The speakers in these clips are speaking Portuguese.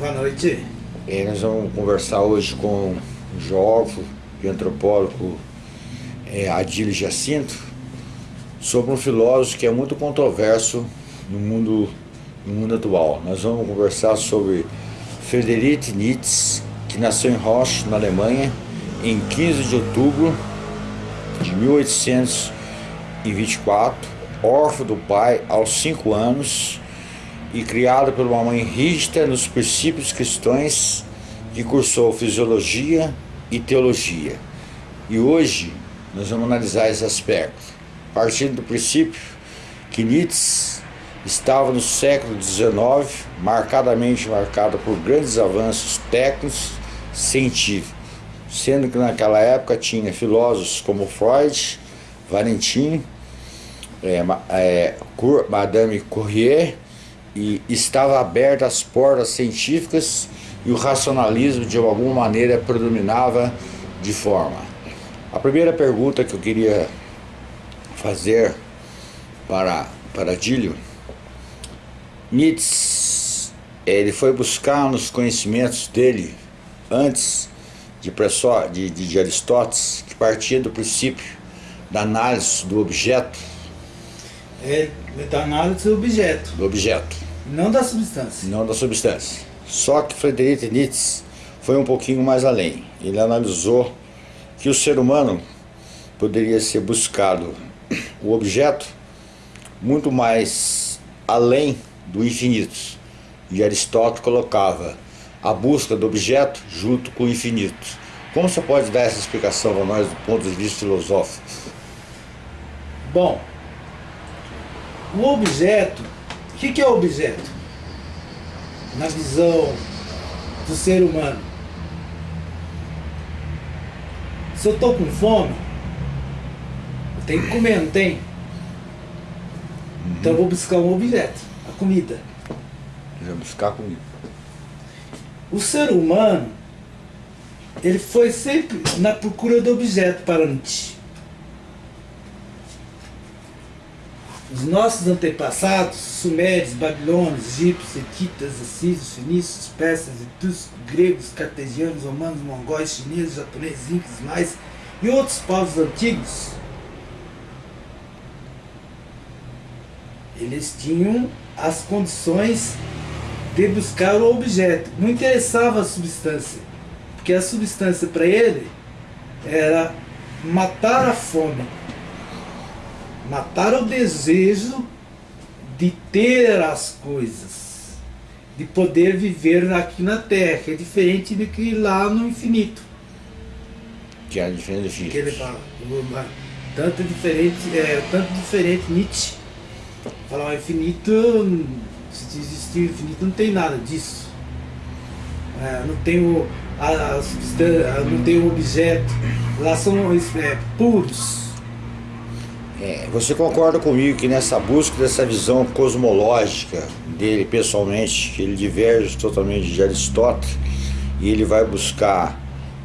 Boa noite. É, nós vamos conversar hoje com o geógrafo e antropólogo é, Adílio Jacinto sobre um filósofo que é muito controverso no mundo, no mundo atual. Nós vamos conversar sobre Friedrich Nietzsche, que nasceu em Roche, na Alemanha, em 15 de outubro de 1824, órfão do pai aos 5 anos e criado por uma mãe rígida nos princípios cristãos que cursou fisiologia e teologia. E hoje nós vamos analisar esse aspecto, partindo do princípio que Nietzsche estava no século XIX, marcadamente marcado por grandes avanços técnicos científicos, sendo que naquela época tinha filósofos como Freud, Valentin, é, é, Madame Courrier, e estava aberta as portas científicas e o racionalismo de alguma maneira predominava de forma. A primeira pergunta que eu queria fazer para, para Dílio, Nietzsche, ele foi buscar nos conhecimentos dele, antes de, de, de Aristóteles, que partia do princípio da análise do objeto. É da análise do objeto. Do objeto. Não da substância. Não da substância. Só que Friedrich Nietzsche foi um pouquinho mais além. Ele analisou que o ser humano poderia ser buscado o objeto muito mais além do infinito. E Aristóteles colocava a busca do objeto junto com o infinito. Como você pode dar essa explicação para nós do ponto de vista filosófico? Bom, o objeto, o que, que é objeto? Na visão do ser humano. Se eu estou com fome, eu tenho que comer, não tem? Uhum. Então eu vou buscar um objeto, a comida. Vou buscar a comida. O ser humano, ele foi sempre na procura do objeto para Os nossos antepassados, sumérios, babilônios, egípcios, equitas, assírios, fenícios, persas, etruscos, gregos, cartesianos, romanos, mongóis, chineses, japoneses, incas, mais e outros povos antigos, eles tinham as condições de buscar o objeto. Não interessava a substância, porque a substância para ele era matar a fome, matar o desejo de ter as coisas, de poder viver aqui na Terra, que é diferente do que lá no infinito. Que é diferente. Que ele fala, tanto diferente, é, tanto diferente Nietzsche. Falar o infinito se existir infinito, não tem nada disso. É, não tem o, a, a, não tem o objeto. Lá são é, puros. É, você concorda comigo que nessa busca dessa visão cosmológica dele pessoalmente, ele diverge totalmente de Aristóteles, e ele vai buscar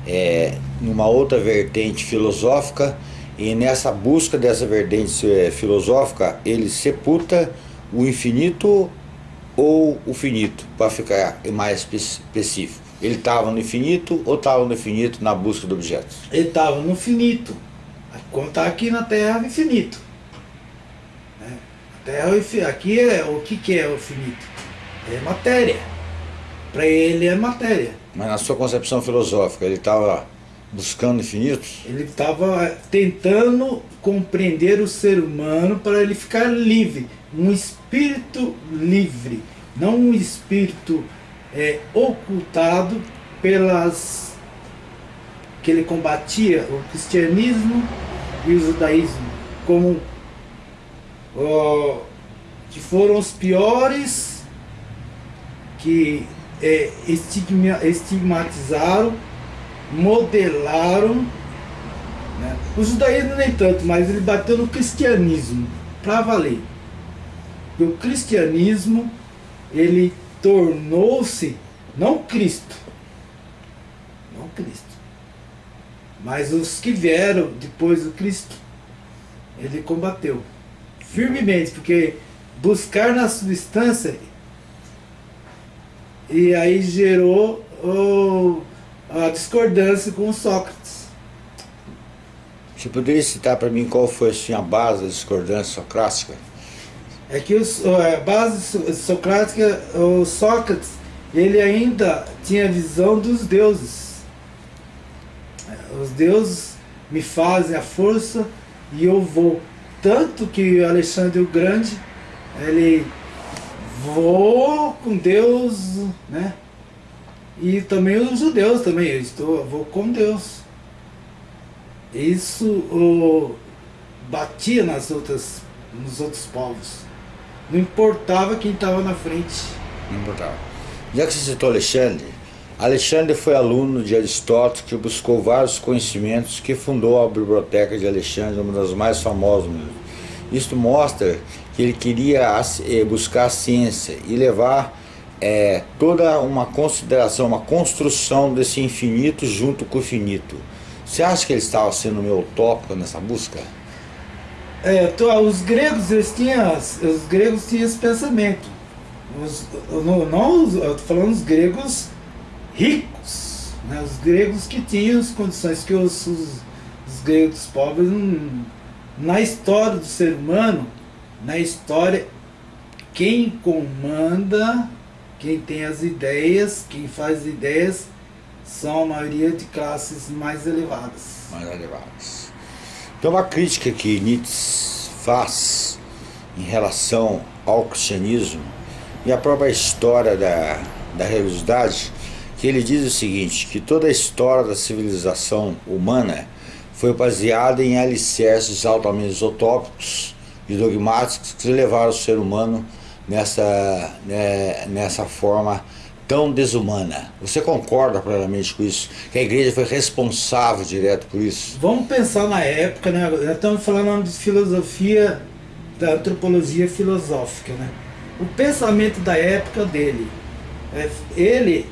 é, numa outra vertente filosófica, e nessa busca dessa vertente é, filosófica, ele sepulta o infinito ou o finito, para ficar mais específico? Ele estava no infinito ou estava no infinito na busca do objeto? Ele estava no finito. Como está aqui na Terra, é infinito. Né? A Terra, é aqui é o que, que é o finito? É matéria. Para ele é matéria. Mas na sua concepção filosófica, ele estava buscando infinito? Ele estava tentando compreender o ser humano para ele ficar livre um espírito livre, não um espírito é, ocultado pelas que ele combatia o cristianismo e o judaísmo como que foram os piores que é, estigma, estigmatizaram, modelaram né? o judaísmo nem tanto, mas ele bateu no cristianismo para valer o cristianismo ele tornou-se não Cristo, não Cristo, mas os que vieram depois do Cristo, ele combateu firmemente, porque buscar na substância e aí gerou o, a discordância com Sócrates. Você poderia citar para mim qual foi assim, a base da discordância socrática? É que os, a base socrática, o Sócrates, ele ainda tinha visão dos deuses. Os deuses me fazem a força e eu vou. Tanto que Alexandre o Grande, ele vou com Deus, né? E também os judeus também, eu estou, vou com Deus. Isso o, batia nas outras, nos outros povos. Não importava quem estava na frente. Não importava. Já que você citou Alexandre, Alexandre foi aluno de Aristóteles que buscou vários conhecimentos que fundou a Biblioteca de Alexandre, uma das mais famosas. Isto mostra que ele queria eh, buscar a ciência e levar é, toda uma consideração, uma construção desse infinito junto com o finito. Você acha que ele estava sendo meio utópico nessa busca? É, os gregos, eles tinham, os gregos tinham esse pensamento. Os, não, não, eu estou falando dos gregos ricos, né? os gregos que tinham as condições que os, os, os gregos pobres, na história do ser humano, na história, quem comanda, quem tem as ideias, quem faz ideias, são a maioria de classes mais elevadas. Mais elevadas. Então a crítica que Nietzsche faz em relação ao cristianismo e a própria história da, da religiosidade que ele diz o seguinte, que toda a história da civilização humana foi baseada em alicerces altamente utópicos e dogmáticos que levaram o ser humano nessa, né, nessa forma tão desumana. Você concorda plenamente com isso? Que a igreja foi responsável direto por isso? Vamos pensar na época, né? Nós estamos falando de filosofia, da antropologia filosófica, né? O pensamento da época dele, é, ele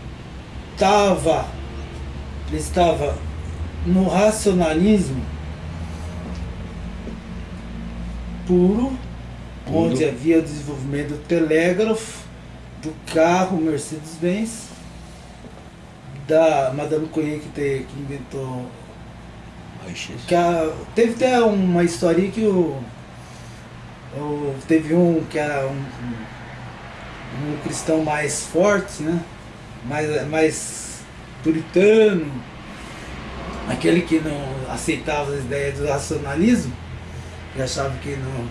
estava ele estava no racionalismo puro, puro. onde havia o desenvolvimento do telégrafo, do carro Mercedes-Benz, da Madame Coelho que, te, que inventou. Que a, teve até uma história que o, o, teve um que era um, um, um cristão mais forte, né? Mais, mais puritano, aquele que não aceitava as ideias do racionalismo, e achava que não.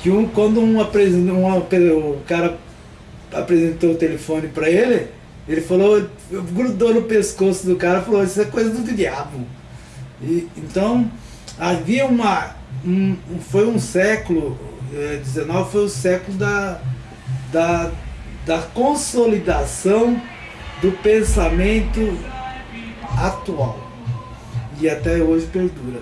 Que um, quando um apresentou, um, o cara apresentou o telefone para ele, ele falou, grudou no pescoço do cara e falou, isso é coisa do diabo. E, então, havia uma. Um, foi um século, eh, foi o século da, da, da consolidação do pensamento atual. E até hoje perdura.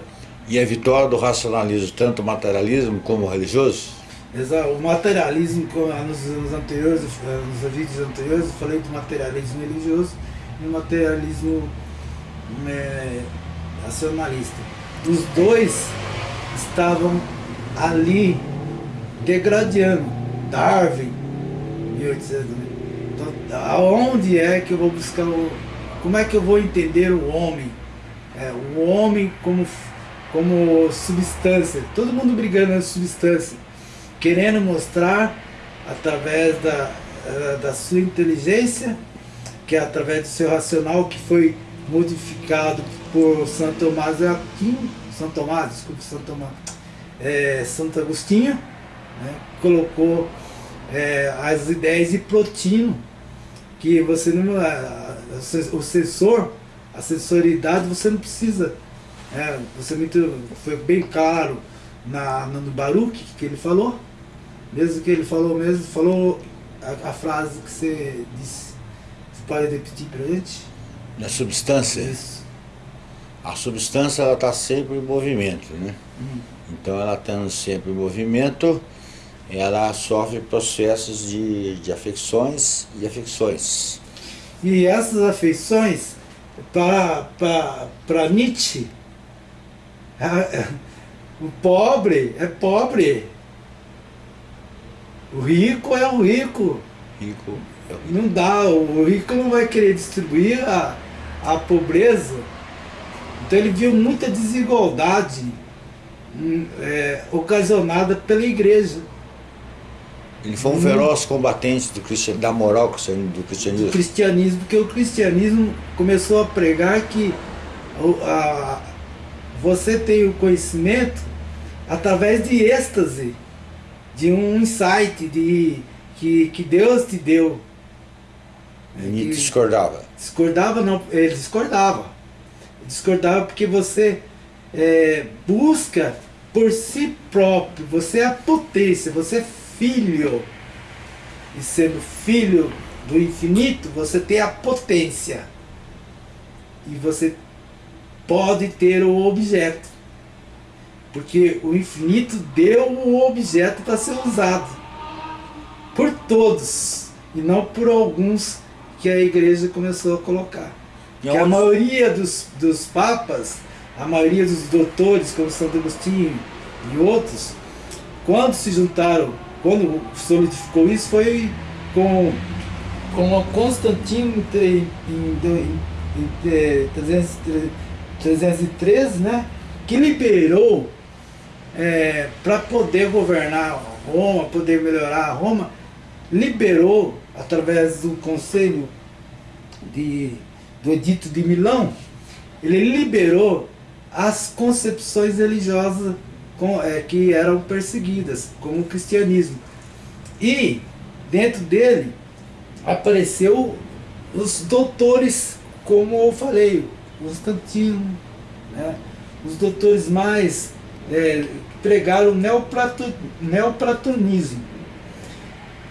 E a vitória do racionalismo, tanto materialismo como religioso? Exato. O materialismo, nos, nos, anteriores, nos vídeos anteriores, eu falei do materialismo religioso e o materialismo é, racionalista. Os dois estavam ali degradando. Darwin, 1800, então, aonde é que eu vou buscar o. Como é que eu vou entender o homem? É, o homem como, como substância. Todo mundo brigando na substância. Querendo mostrar através da, eh, da sua inteligência, que é através do seu racional que foi modificado por Santo Tomás Aquino, Santo Tomás, desculpe, Santo Tomás, é, Santo Agostinho, né, colocou é, as ideias de Plotino, que você não. o sensor, a sensoridade, você não precisa. É, você muito, foi bem claro na, no Baruch que ele falou. Mesmo que ele falou mesmo, falou a, a frase que você disse. Você pode repetir para gente? Na substância? Isso. A substância ela está sempre em movimento, né? Hum. Então ela estando sempre em movimento, ela sofre processos de, de afecções e afecções. E essas afeições, para, para, para Nietzsche, o pobre é pobre. O rico é o rico. Rico. Não dá, o rico não vai querer distribuir a, a pobreza. Então ele viu muita desigualdade hum, é, ocasionada pela igreja. Ele foi um feroz combatente do cristian, da moral do cristianismo. Do cristianismo, porque o cristianismo começou a pregar que o- a- você tem o conhecimento através de êxtase, de um insight de, que, que Deus te deu. E Nietzsche discordava. Discordava não, ele discordava. Discordava porque você é, busca por si próprio, você é a potência, você é filho. E sendo filho do infinito, você tem a potência. E você pode ter o objeto. Porque o infinito deu o objeto para ser usado por todos e não por alguns que a igreja começou a colocar. Que a maioria dos, dos papas, a maioria dos doutores, como Santo Agostinho e outros, quando se juntaram, quando solidificou isso, foi com, com Constantino em, em, em, em, eh, 300 313, né? Que liberou para poder governar Roma, poder melhorar Roma, liberou através do conselho de, do Edito de Milão, ele liberou as concepções religiosas com- é, que eram perseguidas, como o cristianismo. E dentro dele apareceu os doutores, como eu falei, Constantino, né? os doutores mais é, pregaram o neoplato, neoplatonismo.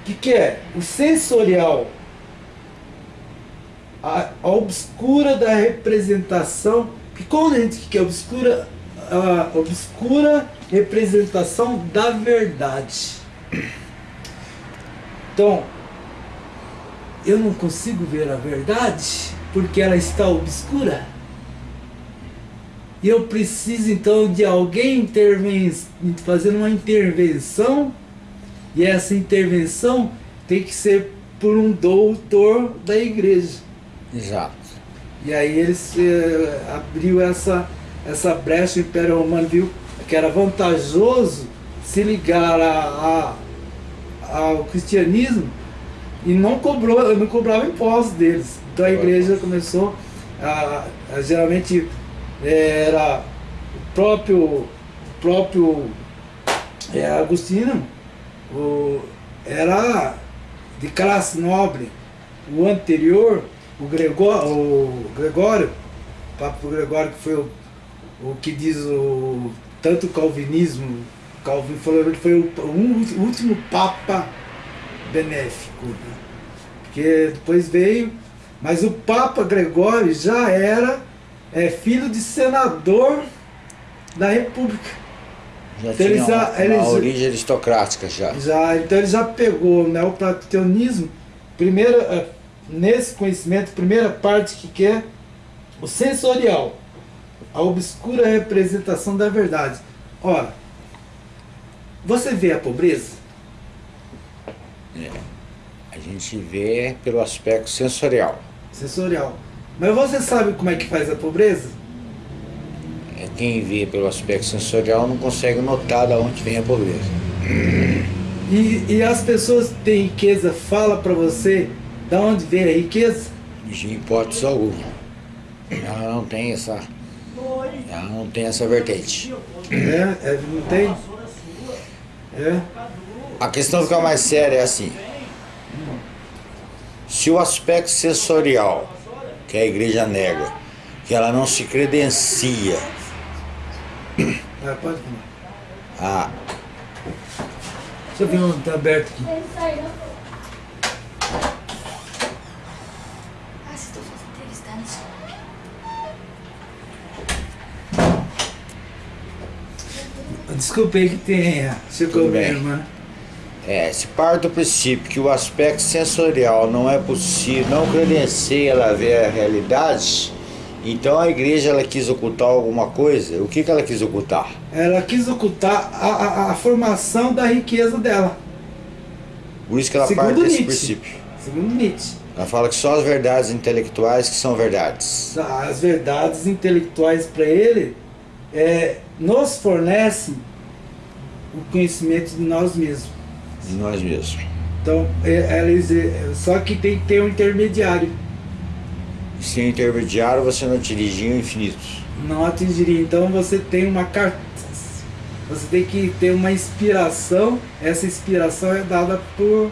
O que, que é? O sensorial, a, a obscura da representação, que quando a gente quer obscura, a obscura representação da verdade. Então, eu não consigo ver a verdade porque ela está obscura. E eu preciso então de alguém interven fazendo uma intervenção, e essa intervenção tem que ser por um doutor da igreja. Exato. E aí eles eh, abriu essa, essa brecha, o Império Romano viu que era vantajoso se ligar a, a- ao cristianismo e não cobrou, não cobrava impostos deles. Então a igreja começou a, a- geralmente eh, era o próprio, próprio eh, Agostinho, o, era de classe nobre. O anterior, o Gregório, o Gregório, o Papa Gregório que foi o, o que diz o tanto o calvinismo, Calvin falou que foi o, o último Papa benéfico, né? porque depois veio, mas o Papa Gregório já era é, filho de senador da República. Já Então, tinha eles uma, uma eles- origem aristocrática já. Já, então ele já pegou o neoplatonismo, primeira, eh, nesse conhecimento, primeira parte que que é o sensorial, a obscura representação da verdade. Ora, você vê a pobreza? A gente vê pelo aspecto sensorial. Sensorial. Mas você sabe como é que faz a pobreza? É Quem vê pelo aspecto sensorial não consegue notar de onde vem a pobreza. E, e as pessoas que têm riqueza fala para você da onde vem a riqueza? De hipótese alguma. Ela não tem essa. Ela não tem essa vertente. É, é, não tem? É. A questão fica mais séria é assim. Se o aspecto sensorial, que a igreja nega, que ela não se credencia Ah, pode comer. a Deixa eu ver onde está aberto aqui. Ele saiu. Ah, vocês estão fazendo entrevista, Desculpe aí que tenha. Chegou Tudo bem. É, se parte do princípio que o aspecto sensorial não é possível, não credencia ela a ver a realidade, então a igreja ela quis ocultar alguma coisa. O que, que ela quis ocultar? Ela quis ocultar a, a, a formação da riqueza dela. Por isso que ela Segundo parte desse Nietzsche. princípio. segundo Nietzsche. Ela fala que só as verdades intelectuais que são verdades. As verdades intelectuais para ele é, nos fornecem o conhecimento de nós mesmos. De nós mesmos. Então, é, eles, é, só que tem que ter um intermediário. Sem intermediário você não atingiria o infinito. Não atingiria. Então você tem uma carta. Você tem que ter uma inspiração. Essa inspiração é dada por,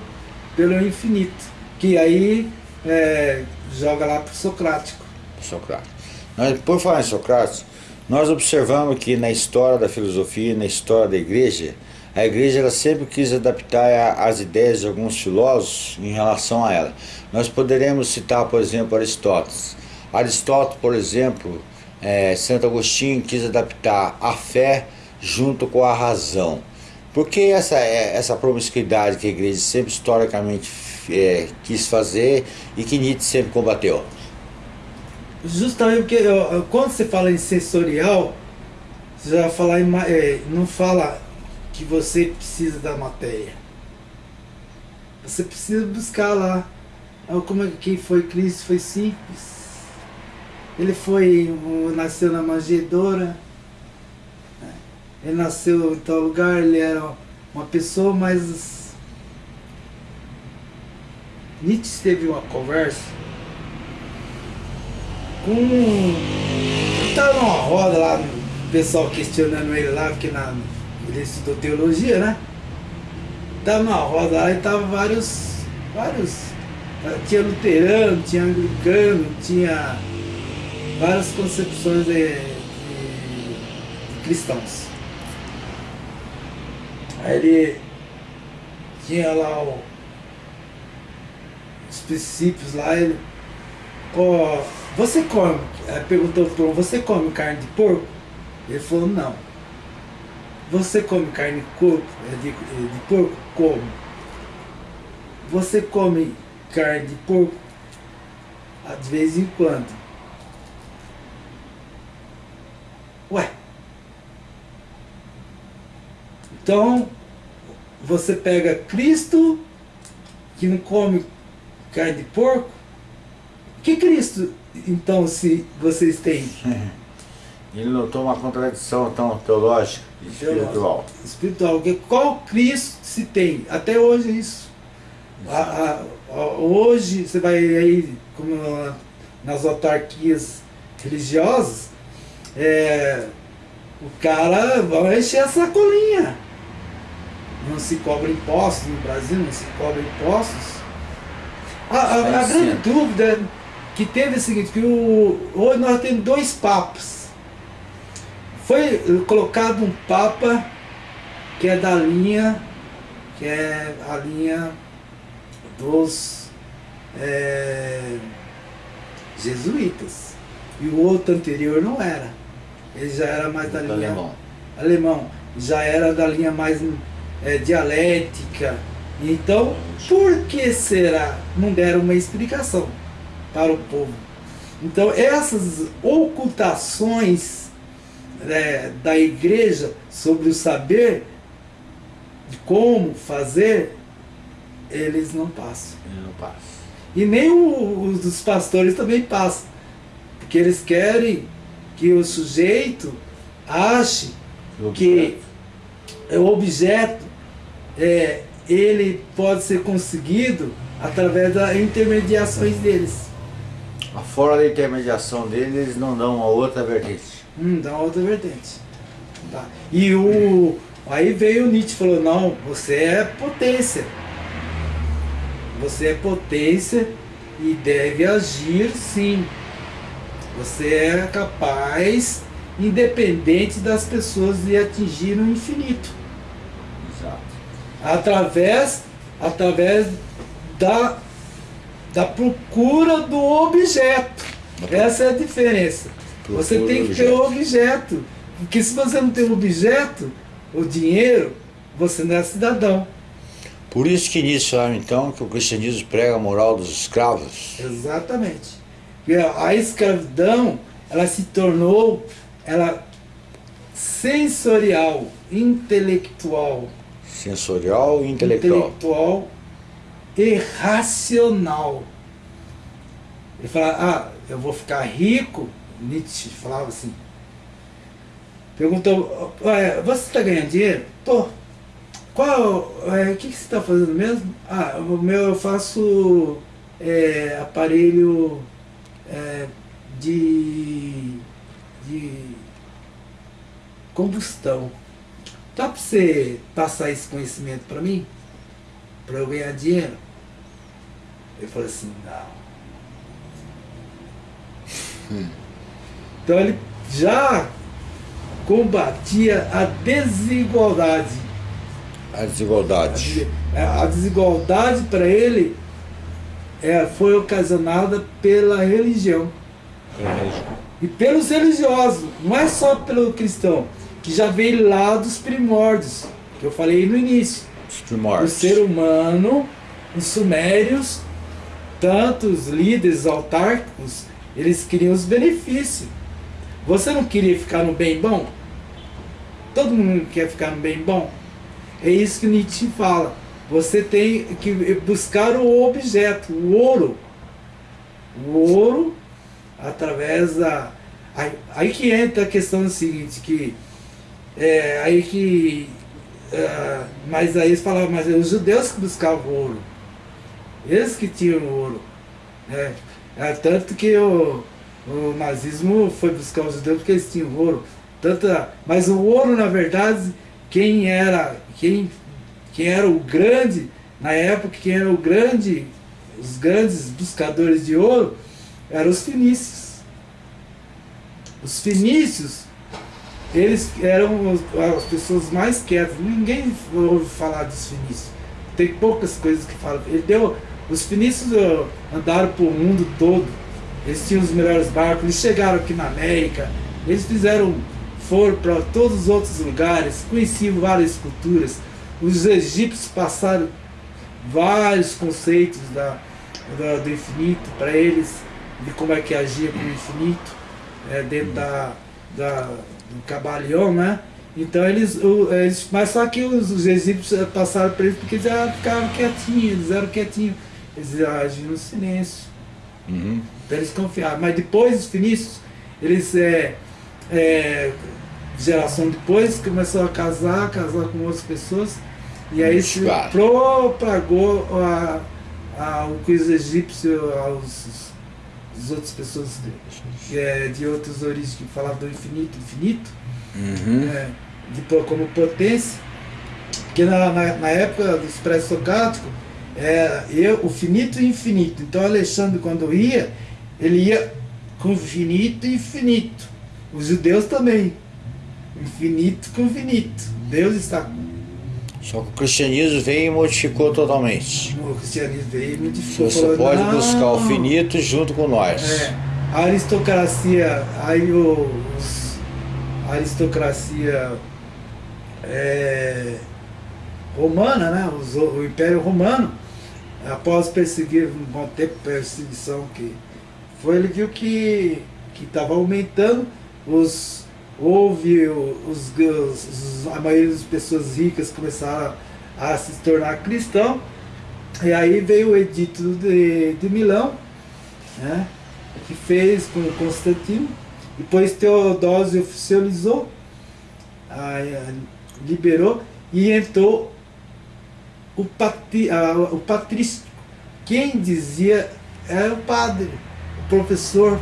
pelo infinito. Que aí é, joga lá para o Socrático. Socrático. Nós, por falar em Socrates, nós observamos que na história da filosofia, na história da igreja, a igreja ela sempre quis adaptar as ideias de alguns filósofos em relação a ela. Nós poderemos citar, por exemplo, Aristóteles. Aristóteles, por exemplo, é, Santo Agostinho quis adaptar a fé junto com a razão. Por que essa, é, essa promiscuidade que a igreja sempre historicamente é, quis fazer e que Nietzsche sempre combateu? Justamente porque quando você fala em sensorial, você já fala em, é, não fala que você precisa da matéria. Você precisa buscar lá. Ah, como é que foi Cristo? Foi simples. Ele foi, nasceu na manjedoura. Né? Ele nasceu em tal lugar, ele era uma pessoa, mas Nietzsche teve uma conversa com. Estava numa roda lá, o pessoal questionando ele lá, porque na, ele estudou teologia, né? Tava numa roda lá e tava vários. vários. Tinha luterano, tinha anglicano, tinha várias concepções de, de, de cristãos. Aí ele tinha lá o, os princípios lá, ele. Você come? Aí perguntou pro você come carne de porco? Ele falou, não. Você come carne de, corpo, de, de porco? Como? Você come carne de porco? De vez em quando. Ué. Então, você pega Cristo, que não come carne de porco. Que Cristo, então, se vocês têm? Ele notou uma contradição tão teológica e espiritual. Espiritual. Que qual Cristo se tem? Até hoje é isso. A, a, a, hoje você vai aí, como nas autarquias religiosas, é, o cara vai encher a sacolinha. Não se cobra impostos no Brasil, não se cobra impostos. A, a, a grande dúvida que teve o seguinte, que o, hoje nós temos dois papas. Foi colocado um papa que é da linha, que é a linha dos é, jesuítas. E o outro anterior não era. Ele já era mais da linha alemão. alemão. Já era da linha mais é, dialética. Então, por que será? Não deram uma explicação para o povo. Então, essas ocultações é, da igreja sobre o saber de como fazer, eles não passam. Não. E nem os dos pastores também passam. Porque eles querem que o sujeito ache que o objeto é, ele pode ser conseguido através das intermediações deles. Fora da intermediação dele, eles não dão uma outra vertente. Hum, dá uma outra vertente. Tá. E o. Aí veio o Nietzsche e falou, não, você é potência. Você é potência e deve agir sim. Você é capaz, independente das pessoas, de atingir o infinito. Exato. Através, através da, da procura do objeto. Essa é a diferença. Você Procura tem do que ter o objeto. Porque se você não tem o objeto, o dinheiro, você não é cidadão. Por isso que nisso falaram então que o cristianismo prega a moral dos escravos. Exatamente. A a escravidão, ela se tornou ela sensorial, intelectual. Sensorial e intelectual. intelectual irracional. Ele fala, ah, eu vou ficar rico. Nietzsche falava assim. Perguntou, "Ué, você está ganhando dinheiro? Tô. Qual, é, o que, que você está fazendo mesmo? Ah, o meu eu faço é, aparelho é, de, de combustão. Dá para você passar esse conhecimento para mim? Para eu ganhar dinheiro? Eu falei assim, não. Então ele já combatia a desigualdade. A desigualdade. A desigualdade para ele é, foi ocasionada pela religião e pelos religiosos, não é só pelo cristão, que já veio lá dos primórdios, que eu falei no início. Os O primórdios. ser humano, os sumérios, tanto os líderes autárquicos, eles queriam os benefícios. Você não queria ficar no bem bom? Todo mundo quer ficar no bem bom? É isso que Nietzsche fala. Você tem que buscar o objeto, o ouro. O ouro, através da. Aí, que entra a questão do seguinte, que é aí que. ah, mas aí eles falavam, mas é os judeus que buscavam o ouro. Eles que tinham o ouro. né? É, tanto que o, o nazismo foi buscar os judeus porque eles tinham ouro. Tanto, mas o ouro, na verdade, quem era, quem, quem era o grande, na época, quem era o grande, os grandes buscadores de ouro, eram os fenícios. Os fenícios, eles eram as pessoas mais quietas. Ninguém ouve falar dos fenícios. Tem poucas coisas que falam. Ele deu, os fenícios ó, andaram por mundo todo. Eles tinham os melhores barcos. Eles chegaram aqui na América. Eles fizeram, foram para todos os outros lugares. Conheciam várias culturas. Os egípcios passaram vários conceitos da, da- do infinito para eles, de como é que agia com o infinito, é, dentro da, da, do Cabalion, né? Então eles, eles. Mas só que os, os egípcios passaram para eles porque eles ficaram quietinhos, eles eram quietinhos, eles agiam no silêncio. Uhum. Então eles confiaram. Mas depois os fenícios, eles é, é, geração depois começou a casar, casar com outras pessoas, e aí se Claro. propagou a, a, o que os egípcios, aos as outras pessoas de, é, de outras origens que falavam do infinito, infinito, Uhum. é, de, como potência, porque na, na, na época dos pré-socráticos, é, eu, o finito e infinito. Então Alexandre, quando ia, ele ia com finito e infinito. Os judeus também. Infinito com finito. Deus está Só que o cristianismo veio e modificou totalmente. no cristianismo veio e modificou. Você falou, pode "Não, buscar o finito junto com nós. É, a aristocracia, aí o- os, a aristocracia é, romana, né? os- o Império Romano, após perseguir, um tempo perseguição que foi, ele viu que estava aumentando, os, houve os, os- a maioria das pessoas ricas começaram a, a se tornar cristão, e aí veio o edito de, de Milão, né? que fez com Constantino, depois Teodósio oficializou, aí, ah, liberou e entrou o, patri, ah, o patrístico. Quem dizia era o padre, o professor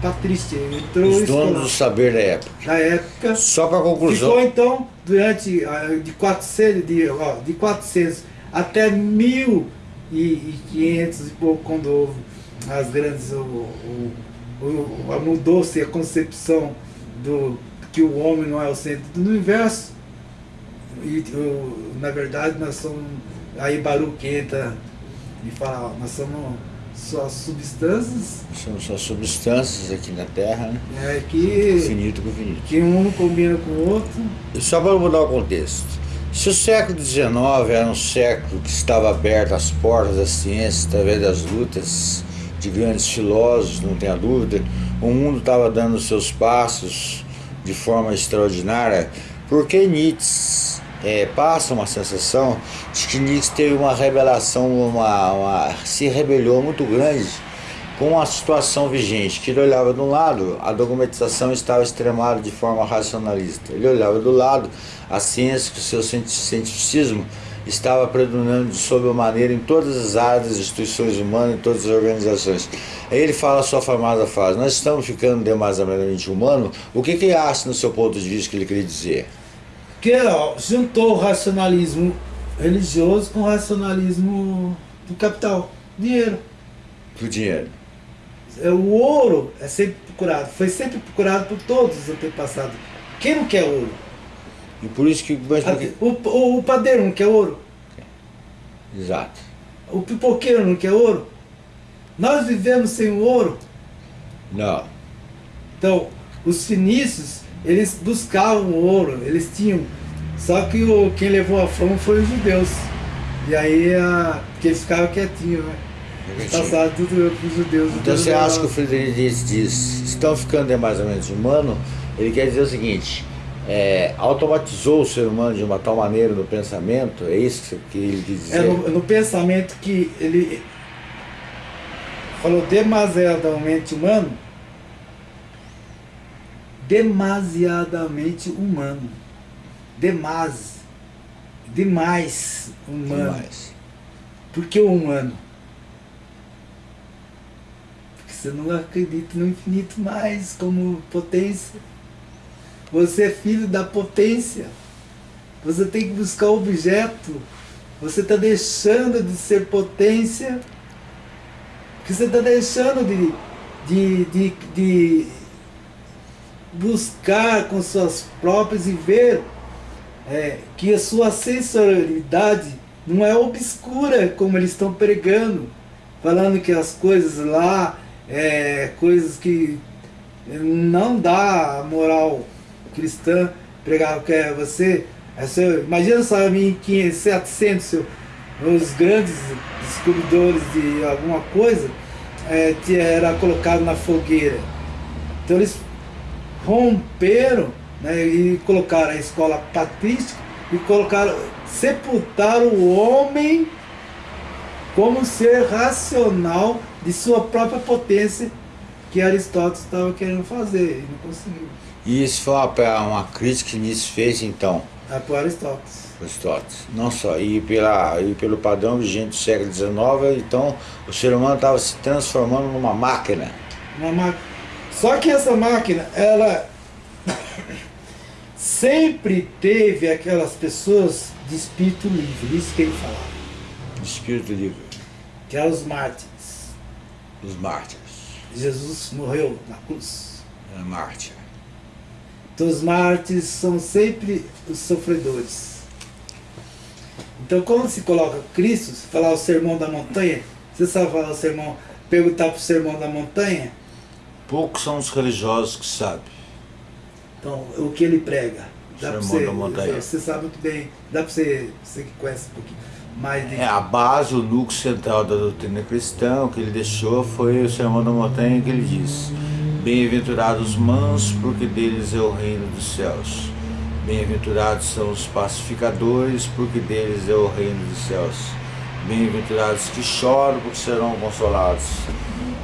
patrístico. Ele entrou Os donos do saber da época. na época. Só para Ficou conclusão. então durante ah, de 400, de, ó, de 400 até 1500 e pouco, quando houve as grandes. O, o, mudou-se a concepção do que o homem não é o centro do universo. E o- na verdade nós somos. Aí Baruch entra e fala, ó, nós somos só substâncias São só substâncias aqui na Terra, né? é, que, Finito com finito. que um não combina com o outro. Só para mudar o contexto. Se o século XIX era um século que estava aberto às portas da ciência através das lutas de grandes filósofos, não tenha dúvida, o mundo estava dando seus passos de forma extraordinária, por que Nietzsche é, passa uma sensação de que Nix teve uma revelação, uma, uma, se rebelou muito grande com a situação vigente, que ele olhava de um lado, a dogmatização estava extremada de forma racionalista. Ele olhava do lado, a ciência, o seu cientificismo estava predominando de sobremaneira em todas as áreas instituições humanas, em todas as organizações. Aí ele fala a sua famosa frase, nós estamos ficando demasiadamente humanos, o que, que acha no seu ponto de vista que ele queria dizer? Que ó, juntou o racionalismo religioso com o racionalismo do capital, dinheiro. Do dinheiro. É, O ouro é sempre procurado, foi sempre procurado por todos os antepassados. Quem não quer ouro? E por isso que... Mas por que- O, o, o padeiro não quer ouro? Exato. O pipoqueiro não quer ouro? Nós vivemos sem o ouro. Não. Então, os fenícios, eles buscavam o ouro, eles tinham. Só que o, quem levou a fama foi os judeus. E aí, a, porque eles ficavam quietinhos, né? Passaram tudo para os judeus. Então você acha que o Friedrich Nietzsche diz, estão ficando demasiadamente humano? Ele quer dizer o seguinte, é, automatizou o ser humano de uma tal maneira no pensamento, é isso que ele quis dizer? É no, no pensamento que ele falou demasiadamente humano, demasiadamente humano, demais, demais humano. Demais. Por que o humano? Porque você não acredita no infinito mais como potência. Você é filho da potência. Você tem que buscar objeto. Você está deixando de ser potência. Porque você está deixando de, de, de, de buscar com suas próprias e ver é, que a sua sensorialidade não é obscura como eles estão pregando, falando que as coisas lá, é, coisas que não dá a moral cristã, pregar que é você, é seu, imagina só em 1500, 700, seu, os grandes descobridores de alguma coisa, é, era colocado na fogueira. Então eles romperam né, e colocaram a escola patrística e colocaram, sepultaram o homem como ser racional de sua própria potência que Aristóteles estava querendo fazer e não conseguiu. E isso foi uma, uma crítica que Nietzsche fez então, É por Aristóteles. Aristóteles. Não só, e, pela, e pelo padrão vigente do século XIX, então o ser humano estava se transformando numa máquina. Uma máquina. Só que essa máquina, ela sempre teve aquelas pessoas de espírito livre, isso que ele falava, de Espírito livre, que eram os mártires. os mártires. Jesus morreu na cruz. É mártir. Então os mártires são sempre os sofredores. Então quando se coloca Cristo, se falar o sermão da montanha, você sabe falar o sermão, perguntar para o sermão da montanha, Poucos são os religiosos que sabem. então o que ele prega. Dá pra Sermão você, da montanha. você sabe muito bem, dá para você, você que conhece um pouquinho mais de É, a base, o núcleo central da doutrina cristã, o que ele deixou foi o Sermão da Montanha que ele diz Bem-aventurados os mansos, porque deles é o reino dos céus. Bem-aventurados são os pacificadores, porque deles é o reino dos céus. Bem-aventurados que choram, porque serão consolados.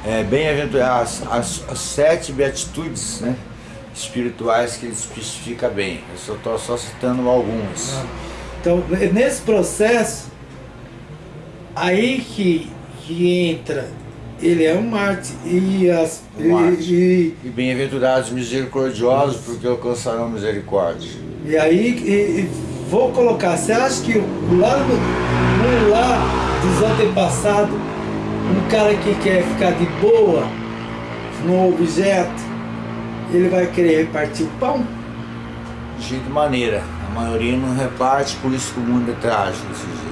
É, Bem-aventurados as, as sete beatitudes né, espirituais que ele especifica bem. Eu só estou só citando alguns. Então, nesse processo, aí que, que entra, ele é um mártir. E, as, Um mártir. e, E bem-aventurados misericordiosos, porque alcançarão misericórdia. e, e aí e- e vou colocar, você acha que lá no, no lá dos antepassados, um cara que quer ficar de boa no objeto, ele vai querer repartir o pão? De jeito maneira. A maioria não reparte, por isso que o mundo é trágico desse jeito.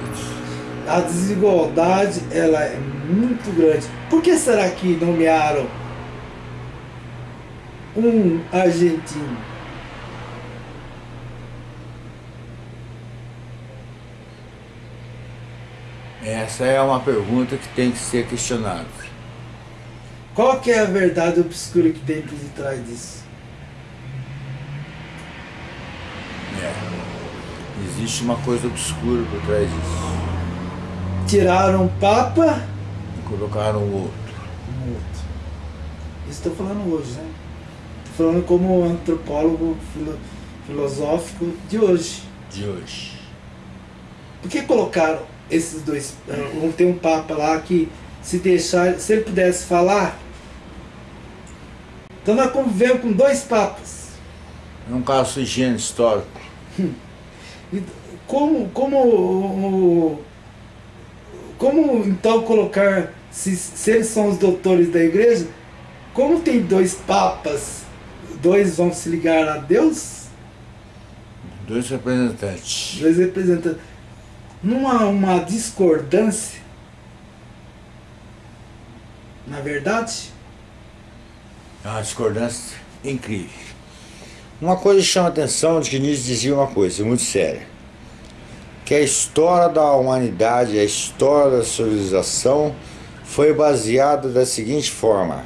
A desigualdade ela é muito grande. Por que será que nomearam um argentino? Essa é uma pergunta que tem que ser questionada. Qual que é a verdade obscura que tem por detrás disso? É. Existe uma coisa obscura por trás disso. Tiraram o Papa E colocaram o outro. um outro. Isso estou falando hoje, né? Tô falando como antropólogo filo- filosófico de hoje. De hoje. Por que colocaram esses dois? eh, Tem um Papa lá que se deixar, se ele pudesse falar. Então nós convivemos com dois papas. É um caso de higiene histórico. Como, como, como então colocar, se, se eles são os doutores da igreja, como tem dois papas, dois vão se ligar a Deus, Dois representantes. dois representantes, há uma discordância, na verdade? É uma discordância incrível. Uma coisa chama a atenção de que Nietzsche dizia uma coisa muito séria. Que a história da humanidade, a história da civilização foi baseada da seguinte forma.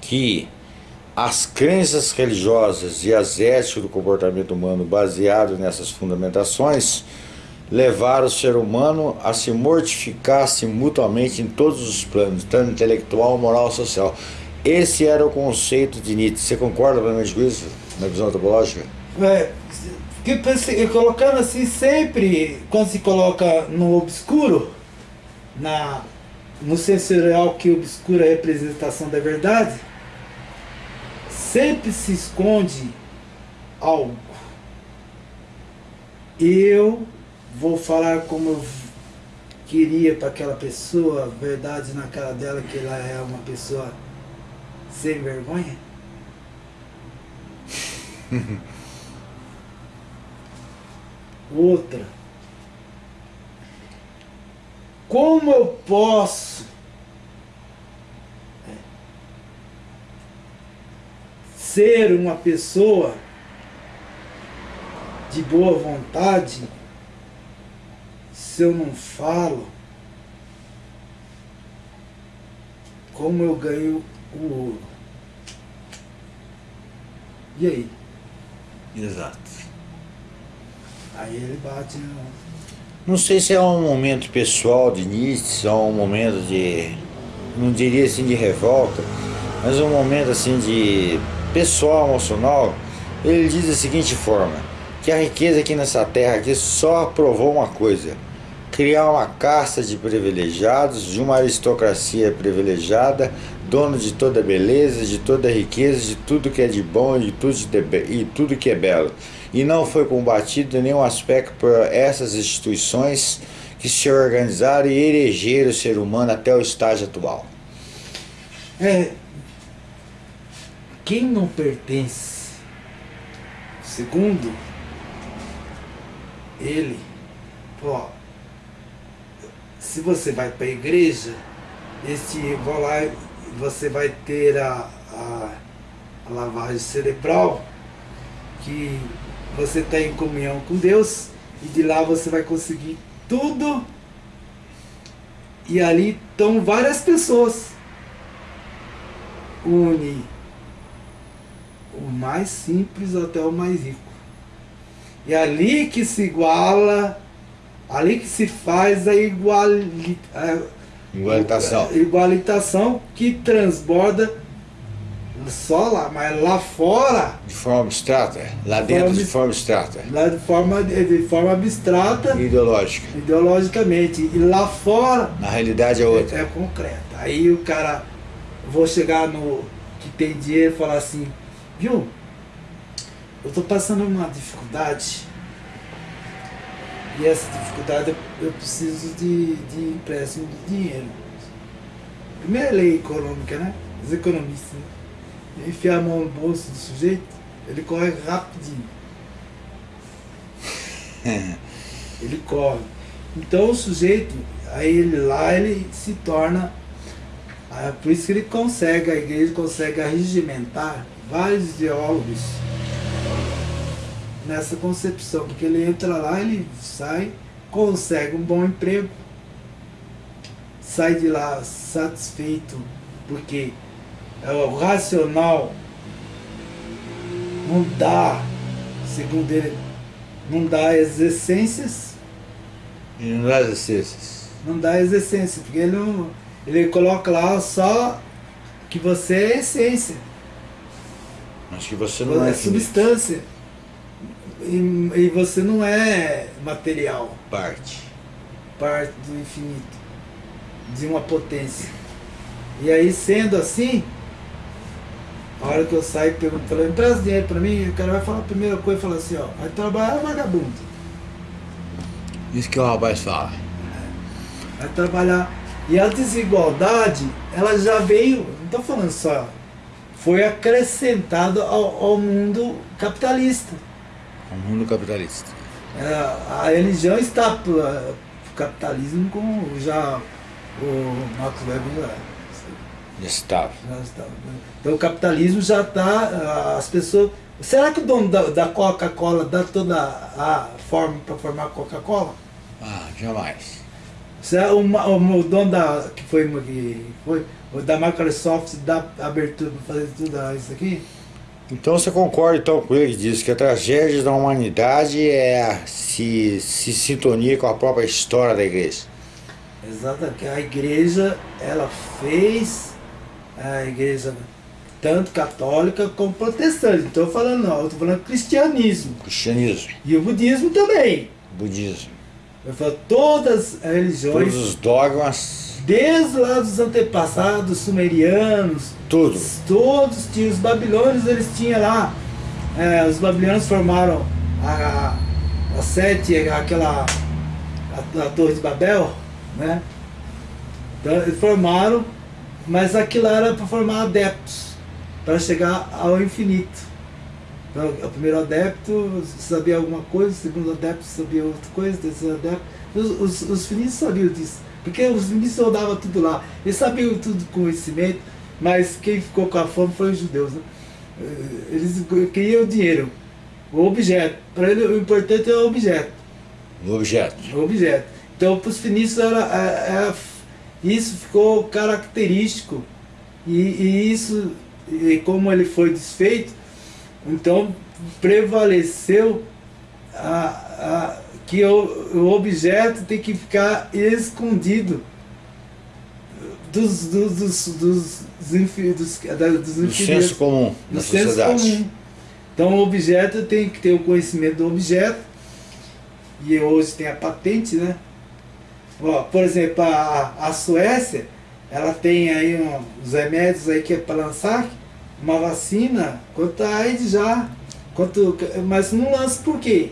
Que as crenças religiosas e as éticas do comportamento humano baseadas nessas fundamentações levaram o ser humano a se mortificar-se mutuamente em todos os planos, tanto intelectual, moral social. Esse era o conceito de Nietzsche. Você concorda com isso, na visão antropológica? É, que colocando assim sempre, quando se coloca no obscuro, na, no sensorial que obscura a representação da verdade, sempre se esconde algo. Eu vou falar como eu queria para aquela pessoa, a verdade na cara dela que ela é uma pessoa sem vergonha. Outra. Como eu posso é, ser uma pessoa de boa vontade se eu não falo como eu ganho o ouro? E aí? Exato. Aí ele bate no. Não sei se é um momento pessoal de Nietzsche, ou um momento de. não diria assim de revolta, mas um momento assim de pessoal, emocional. Ele diz da seguinte forma, que a riqueza aqui nessa terra aqui só provou uma coisa. Criar uma casta de privilegiados, de uma aristocracia privilegiada, dono de toda beleza, de toda riqueza, de tudo que é de bom e de tudo, de e tudo que é belo. E não foi combatido em nenhum aspecto por essas instituições que se organizaram e elegeram o ser humano até o estágio atual. É. Quem não pertence, segundo ele, ó, se você vai para a igreja, esse lá, você vai ter a, a, a lavagem cerebral, que você está em comunhão com Deus, e de lá você vai conseguir tudo. E ali estão várias pessoas une o mais simples até o mais rico. E ali que se iguala, ali que se faz a, iguali, a Igualitação. igualitação que transborda só lá, mas lá fora, De forma abstrata, lá dentro Forma- de forma abstrata, lá de forma, de forma abstrata, ideológica. ideologicamente, e lá fora Na realidade é outra. É, é concreta. Aí o cara, vou chegar no que tem dinheiro e falar assim, viu? Eu tô passando uma dificuldade. E essa dificuldade eu, preciso de, de empréstimo de dinheiro. Primeira lei econômica, né? Os economistas, né? Enfiar a mão no bolso do sujeito, ele corre rapidinho. ele corre. Então o sujeito, aí ele lá ele se torna. ah, Por isso que ele consegue, a igreja consegue arregimentar vários ideólogos nessa concepção, porque ele entra lá, ele sai, consegue um bom emprego, sai de lá satisfeito, porque é o racional não dá, segundo ele, não dá as essências, E não dá as essências. não dá as essências, porque ele, não, ele coloca lá só que você é essência, Mas que você não é é substância. E, e você não é material, parte. parte do infinito, de uma potência. E aí, sendo assim, a hora que eu saio e ele, empresta dinheiro para mim, o cara vai falar a primeira coisa, fala assim, ó, vai trabalhar vagabundo. Isso que o rapaz fala. vai trabalhar. E a desigualdade, ela já veio, não estou falando só, foi acrescentada ao, ao mundo capitalista. O mundo capitalista. É, a religião está para o capitalismo, como já o Max Weber já, Estável. já está. Então o capitalismo já está, as pessoas. Será que o dono da, da Coca-Cola dá toda a forma para formar Coca-Cola? Ah, jamais. Será o, o, o dono da. que foi, que foi da Microsoft dá abertura para fazer tudo isso aqui? Então você concorda então com ele que diz que a tragédia da humanidade é se, se sintonia com a própria história da igreja. Exatamente. que A igreja, ela fez a igreja tanto católica como protestante. Não estou falando não, estou falando cristianismo. Cristianismo, E o budismo também. budismo, Eu falo, todas as religiões, todos os dogmas, desde lá dos antepassados sumerianos, tudo. todos tinham, os babilônios eles tinham lá, é, os babilônios formaram a, a sete, aquela, a, a torre de Babel, né? Então, eles formaram, mas aquilo era para formar adeptos, para chegar ao infinito. Então, o primeiro adepto sabia alguma coisa, o segundo adepto sabia outra coisa, o terceiro adepto. Os, os, os sabiam disso, porque os finícios rodavam tudo lá. Eles sabiam tudo com conhecimento, mas quem ficou com a fome foi os judeus. Né? Eh, Eles queriam o dinheiro, o objeto. Para ele o importante é o objeto. O objeto. O objeto. Então para os finícios era, é- é- isso ficou característico. E, e isso, e como ele foi desfeito, então prevaleceu a, a, que o, o objeto tem que ficar escondido dos, dos, dos, dos, dos, dos, Do senso comum no da senso sociedade. comum. Então o objeto tem que ter o conhecimento do objeto, e hoje tem a patente, né? Por exemplo, a, a Suécia, ela tem aí um, os remédios aí que é para lançar uma vacina contra a AIDS já. Quanto, mas não lança por quê?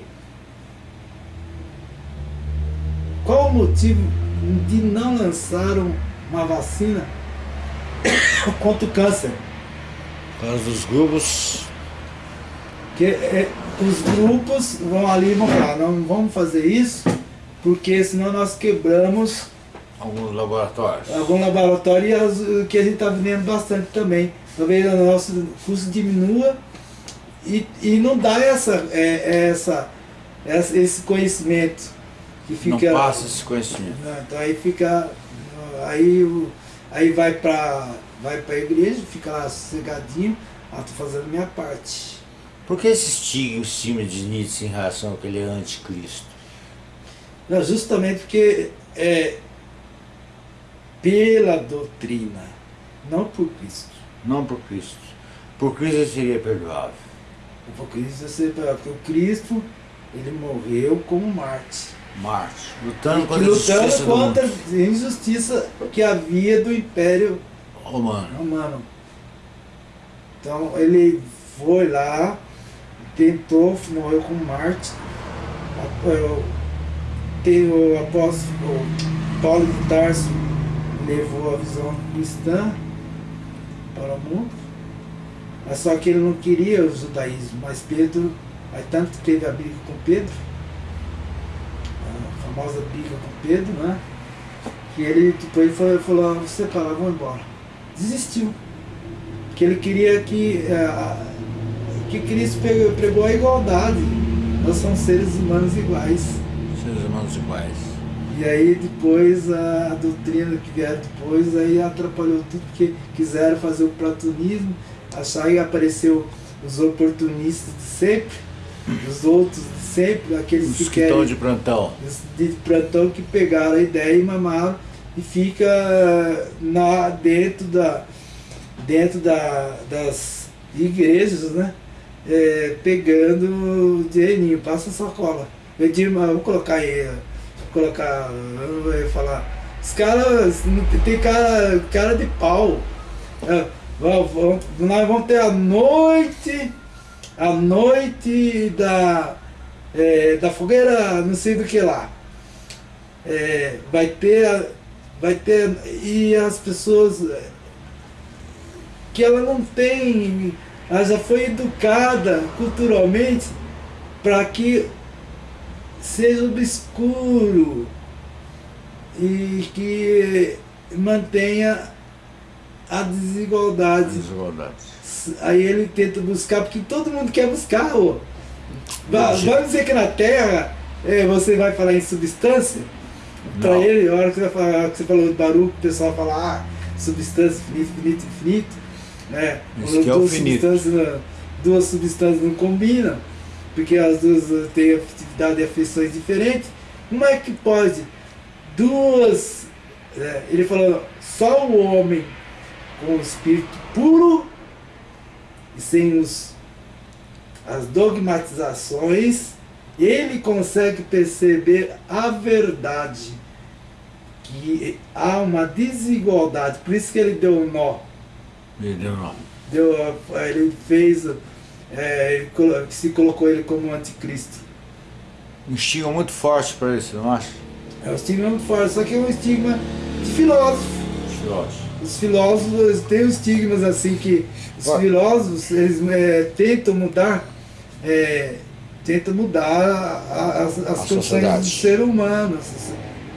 Qual o motivo de não lançar um- uma vacina contra o câncer? Por causa dos grupos, Que é, os grupos vão ali e vão falar, não vamos fazer isso, porque senão nós quebramos alguns laboratórios. algum laboratório e as- que a gente está vendendo bastante também. Talvez o nosso custo diminua e, e não dá essa, é, essa, essa- esse conhecimento que Não fica. passa esse conhecimento. Então aí fica. Aí, o- aí vai para vai a igreja, fica lá sossegadinho, ah, tô fazendo minha parte. Por que esse estigma, estigma de Nietzsche em relação àquele anticristo? Não, justamente porque é pela doutrina, não por Cristo. Não por Cristo. Por Cristo seria perdoável. Por Cristo, você- porque o Cristo, ele morreu como Marte. Marte, lutando contra a lutando injustiça contra a injustiça que havia do Império romano. Romano. Então ele foi lá, tentou, morreu com Marte. Tem o apóstolo Paulo de Tarso levou a visão cristã para o mundo. Mas só que ele não queria o judaísmo, mas Pedro, aí tanto teve a briga com Pedro, a famosa briga com Pedro, né? Que ele depois falou, falou "Ah, você para lá, vamos embora. Desistiu. Porque ele queria que, eh, que Cristo pregou a igualdade. Nós somos seres humanos iguais. Seres humanos iguais. E aí depois a doutrina que vieram depois aí atrapalhou tudo, porque quiseram fazer o platonismo, achar que apareceu os oportunistas de sempre, Os outros sempre, aqueles Os que que querem estão de plantão. de plantão que pegaram a ideia e mamaram e fica na, dentro, da, dentro da, das igrejas, né? É, pegando dinheirinho, passa sacola. Eu digo, vou colocar aí, vou colocar, eu vou falar. Os caras, tem cara, cara de pau. É, vamos- nós vamos ter a noite, a noite da, é, da fogueira, não sei do que lá. É, vai ter, vai ter, e as pessoas é, que ela não tem, ela já foi educada culturalmente para que seja obscuro e que mantenha a desigualdade. Desigualdades. Aí ele tenta buscar, porque todo mundo quer buscar. Lógico. Vamos dizer que na Terra é, você vai falar em substância? Para ele, a hora que você, falar, que você falou de Baruch, o pessoal fala, ah, substância, infinito, infinito, infinito. Né? Esse que é finito. substâncias, duas substâncias não combinam, porque as duas eh, têm atividade e afeições diferentes. Como é que pode duas. é, ele falou, só o homem com o espírito puro e sem os, as dogmatizações, ele consegue perceber a verdade. Que há uma desigualdade, por isso que ele deu um nó. Ele deu não. Deu, a- ele fez. É, se colocou ele como anticristo. Um estigma muito forte para isso, não acha? É um estigma muito forte, só que é um estigma de filósofo. Filósofo. Os filósofos têm os estigmas assim que os filósofos eles é, tentam mudar, é, tentam mudar a- a- as, as condições do ser humano.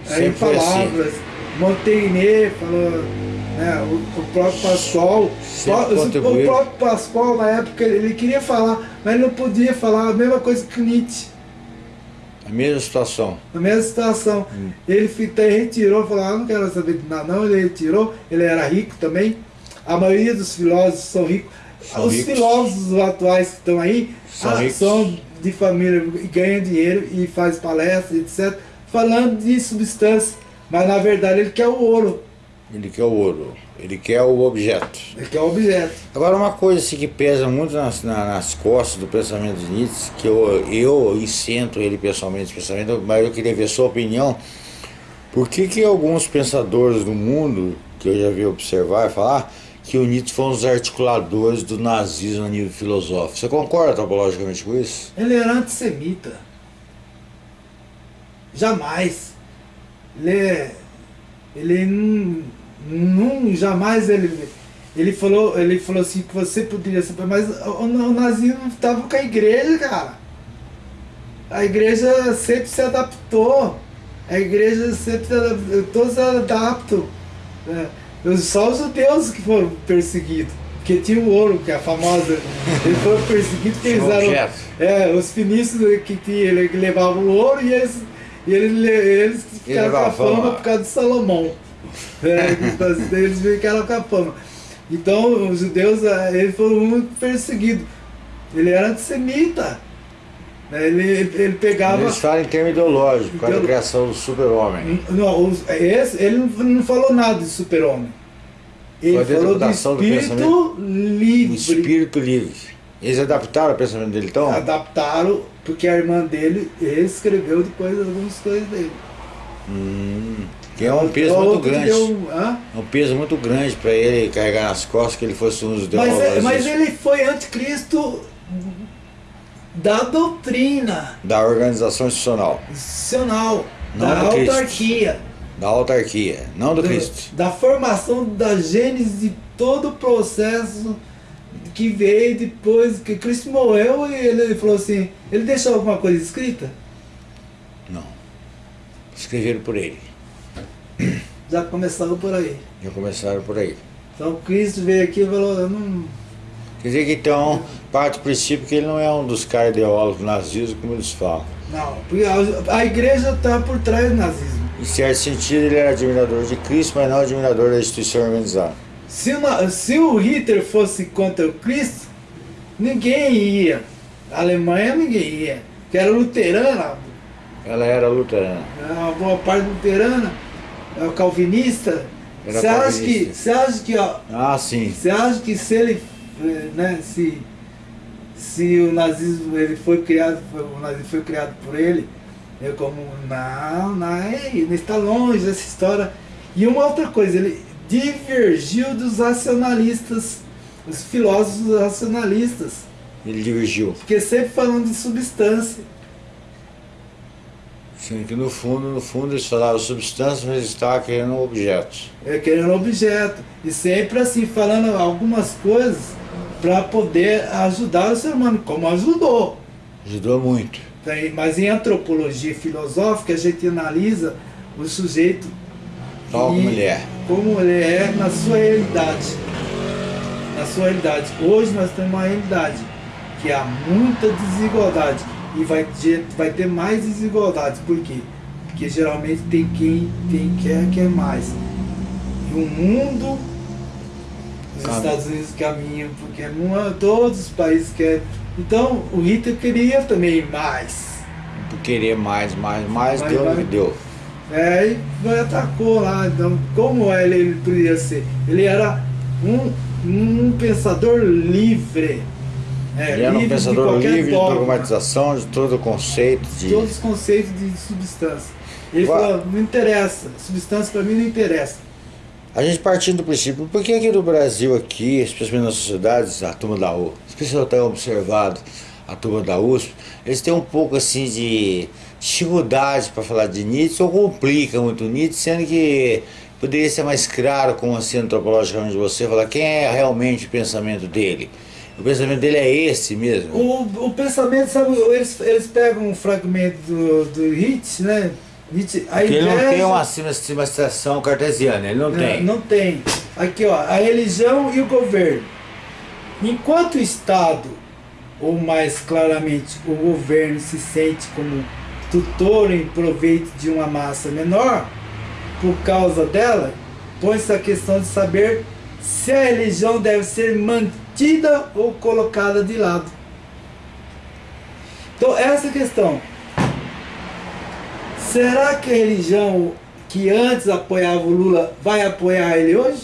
Aí assim. palavras, Montaigne falou, né, o, o próprio Pascoal, o, próprio Pascoal na época ele queria falar, mas ele não podia falar a mesma coisa que Nietzsche. A mesma situação. Na mesma situação. Hum. Ele até retirou, falou, ah, não quero saber de nada não, ele retirou, ele era rico também. A maioria dos filósofos são ricos. São Os ricos. filósofos atuais que estão aí São ah, são de família e ganham dinheiro e faz palestras, etc. Falando de substância. Mas na verdade ele quer o ouro, Ele quer o ouro. Ele quer o objeto. ele quer o objeto. Agora uma coisa assim, que pesa muito nas, na- nas costas do pensamento de Nietzsche, que eu, eu incento ele pessoalmente esse pensamento, mas eu queria ver sua opinião. Por que, que alguns pensadores do mundo, que eu já vi observar e falar, que o Nietzsche foi um dos articuladores do nazismo a nível filosófico? Você concorda topologicamente com isso? Ele era antissemita. Jamais. Ele é. Ele não. Não jamais ele. Ele falou, ele falou assim que você poderia ser. Mas o, o nazismo estava com a igreja, cara. A igreja sempre se adaptou. A igreja sempre se adaptou. Todos se adaptam. né? Só os judeus que foram perseguidos. Porque tinha o ouro, que é a famosa. Eles foram perseguidos porque eles eram. É, os finícios que, tinha, ele- que levavam o ouro e eles, e eles, le- eles ficaram com a fama por causa de Salomão. É, então, eles ficaram com a fama. Então os judeus eh, eles foram muito perseguidos. Ele era antissemita. né? Ele, ele pegava. Eles falam em termos ideológicos, por causa da Ideolo- criação do super-homem. Não, esse, ele não, falou nada de super-homem. Ele Foi a falou do do espírito. Um livre. Espírito livre. Eles adaptaram o pensamento dele então? Adaptaram, porque a irmã dele escreveu depois algumas coisas dele. Hum, que é um peso muito grande. deu- hã? É um peso muito grande para ele carregar nas costas que ele fosse um dos Mas, é- mas ele foi anticristo da doutrina da organização institucional, institucional, Não da Cristo. autarquia, da autarquia, não do do- Cristo. da formação da gênese de todo o processo que veio depois que Cristo morreu e ele falou assim, ele deixou alguma coisa escrita? Não. Escreveram por ele. Já começaram por aí. Já começaram por aí. Então Cristo veio aqui e falou, eu não, Quer dizer que então, parte do princípio que ele não é um dos caras ideólogos nazistas, como eles falam. não, porque a, a igreja está por trás do nazismo. Em certo sentido, ele era admirador de Cristo, mas não admirador da instituição organizada. Se o, na- se o Hitler fosse contra o Cristo, ninguém ia A Alemanha ninguém ia, que era luterana, Ela era luterana. uma boa parte luterana, é o calvinista. Era Você acha que, você acha que, ó, Ah, sim. você acha que se ele, eh, né, se, se o nazismo ele foi criado, o nazismo foi criado por ele, eu como, não, não, ele está longe dessa história. E uma outra coisa, ele divergiu dos racionalistas, os filósofos racionalistas, Ele divergiu. porque sempre falando de substância. Sim, que no fundo, no fundo eles falavam substância, mas eles estavam querendo um objeto. é, querendo objeto. E sempre assim, falando algumas coisas para poder ajudar o ser humano, como ajudou. Ajudou muito. Tem- Mas em antropologia filosófica a gente analisa o sujeito Tal como ele é. como ele é na sua realidade. Na sua realidade. Hoje nós temos uma realidade que há muita desigualdade e vai ter, vai ter mais desigualdades. Por quê? Porque geralmente tem quem tem quer quer mais. E o mundo, os Caminha. Estados Unidos caminham, porque é- todos os países querem. Então o Hitler queria também mais. Querer mais, mais, mais, deu que deu. É, e vai atacou lá. Então, como ele, ele podia ser? Ele era um, um pensador livre. É, ele era um de pensador qualquer livre de dogma, dogmatização, de todo o conceito de de. todos os conceitos de substância. Ele falou, não interessa, substância para mim não interessa. A gente partindo do princípio, por que aqui no Brasil, aqui, especialmente nas sociedades, a turma da U, especialmente observado a turma da USP, eles têm um pouco assim de dificuldade para falar de Nietzsche, ou complica muito Nietzsche, sendo que poderia ser mais claro, como assim antropologicamente você, falar quem é realmente o pensamento dele. O pensamento dele é esse mesmo. O, o pensamento, sabe, eles, eles pegam um fragmento do, do Nietzsche, né? Nietzsche, a Porque ele não tem inveja- uma civilização cartesiana, ele não Não, tem. Não tem. Aqui, ó, a religião e o governo. Enquanto o Estado, ou mais claramente o governo, se sente como tutor em proveito de uma massa menor, por causa dela, põe-se a questão de saber se a religião deve ser mantida ou colocada de lado. Então, essa é questão. Será que a religião que antes apoiava o Lula vai apoiar ele hoje?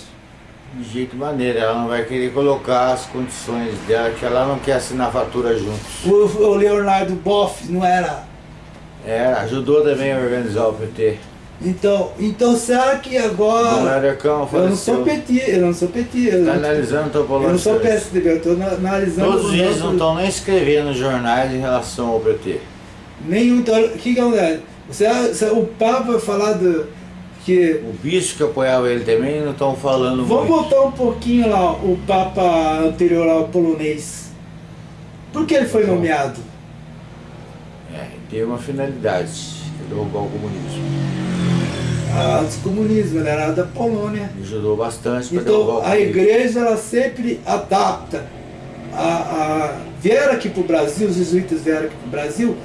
De jeito maneira, ela não vai querer colocar as condições dela, que ela não quer assinar fatura juntos. O, o Leonardo Boff não era. É, ajudou também a organizar o PT. Então, então será que O agora. Americano Eu não sou. PT, eu não sou PT. Eu Está não, analisando eu não sou. PSDB, eu estou analisando. Todos eles não estão nem escrevendo jornais em relação ao PT. Nenhum. Então, o que que acontece? O Papa vai falar do. Que. O bispo que apoiava ele também não estão falando Vamos muito. voltar um pouquinho lá, o Papa anterior lá, o polonês. Por que ele foi Então. nomeado? É, tem uma finalidade, que derrubar o comunismo. Anticomunismo, ele era da Polônia. Ajudou bastante para Então a comunismo. igreja ela sempre adapta. A, a, vieram aqui para o Brasil, os jesuítas vieram aqui para o Brasil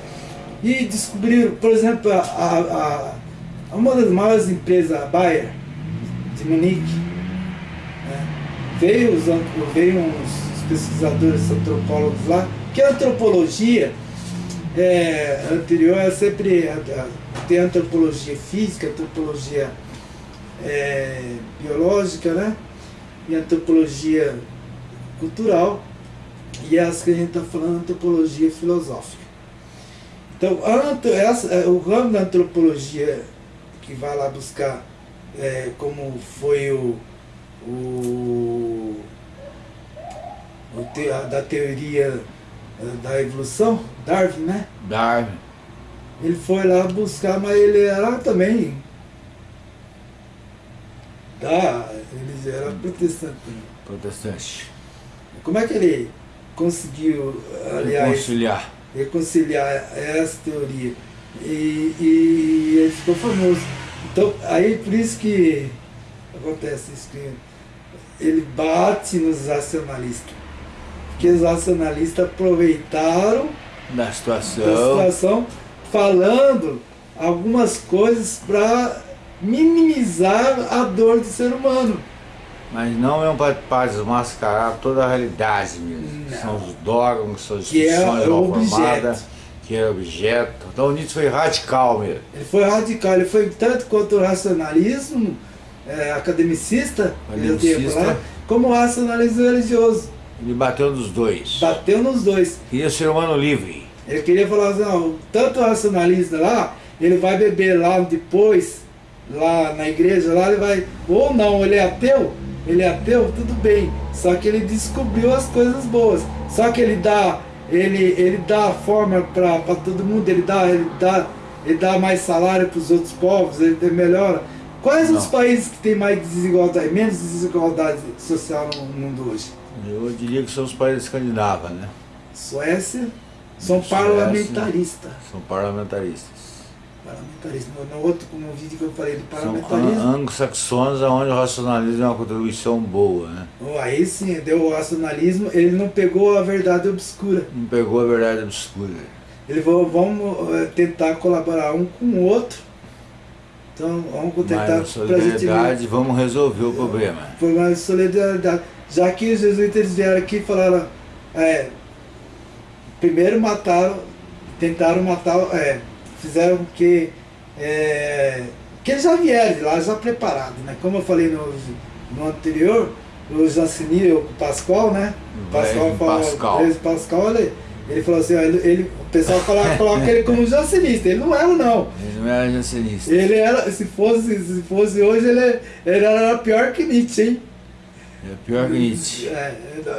e descobriram, por exemplo, a, a, uma das maiores empresas, a Bayer, de Munique, né, veio, os, veio uns pesquisadores antropólogos lá, que a antropologia é, anterior é sempre a- tem antropologia física, antropologia é, biológica, né? E antropologia cultural e essa que a gente está falando antropologia filosófica. Então, essa, é, o ramo da antropologia que vai lá buscar é, como foi o, o, o te- a- da teoria eh, da evolução, Darwin, né? Darwin. Ele foi lá buscar, mas ele era também. Tá, ele era protestante. Protestante. Como é que ele conseguiu, aliás, Conciliar. reconciliar essa teoria? E, e ele ficou famoso. Então, aí por isso que acontece isso, que ele bate nos racionalistas. Porque os racionalistas aproveitaram Da da situação. Falando algumas coisas para minimizar a dor do ser humano. Mas não é um para desmascarar toda a realidade mesmo. Não. São os dogmas, são as Que é instituições o mal formadas, que é objeto. Então o Nietzsche foi radical mesmo. Ele foi radical, ele foi tanto contra o racionalismo é, academicista, Academicista. como o racionalismo religioso. Ele bateu nos dois. Bateu nos dois. Queria ser humano livre. Ele queria falar assim, não, tanto racionalista lá, ele vai beber lá depois, lá na igreja, lá ele vai. Ou não, ele é ateu, ele é ateu, tudo bem. Só que ele descobriu as coisas boas. Só que ele dá, ele, ele dá forma para todo mundo, ele dá, ele dá, ele dá mais salário para os outros povos, ele melhora. Quais os Não. países que têm mais desigualdade, menos desigualdade social no mundo hoje? Eu diria que são os países escandinavos, né? Suécia são Suécia. parlamentaristas. São parlamentaristas. Parlamentarismo. No outro, no vídeo que eu falei São parlamentarismo, an- anglo-saxões, onde o racionalismo é uma contribuição boa, né? oh, aí sim, deu o racionalismo, ele não pegou a verdade obscura. Não pegou a verdade obscura. Ele falou, vamos eh, tentar colaborar um com o outro. Então, vamos Mas tentar ver solidariedade, vamos resolver o problema. por mais solidariedade. Já que os jesuítas vieram aqui e falaram, é, primeiro mataram, tentaram matar, é, fizeram que, é, que eles já vieram de lá, já preparados, né? Como eu falei no, no anterior, o Jancini, o Pascoal, né? O Pascoal falou, Pascal. o Pascal, ele, ele falou assim, ó, ele, ele- o pessoal falava, coloca ele como jansenista, ele não era não. Ele não era jansenista. Ele era, se fosse, se fosse hoje, ele, ele era pior que Nietzsche, hein? É pior que Nietzsche. É,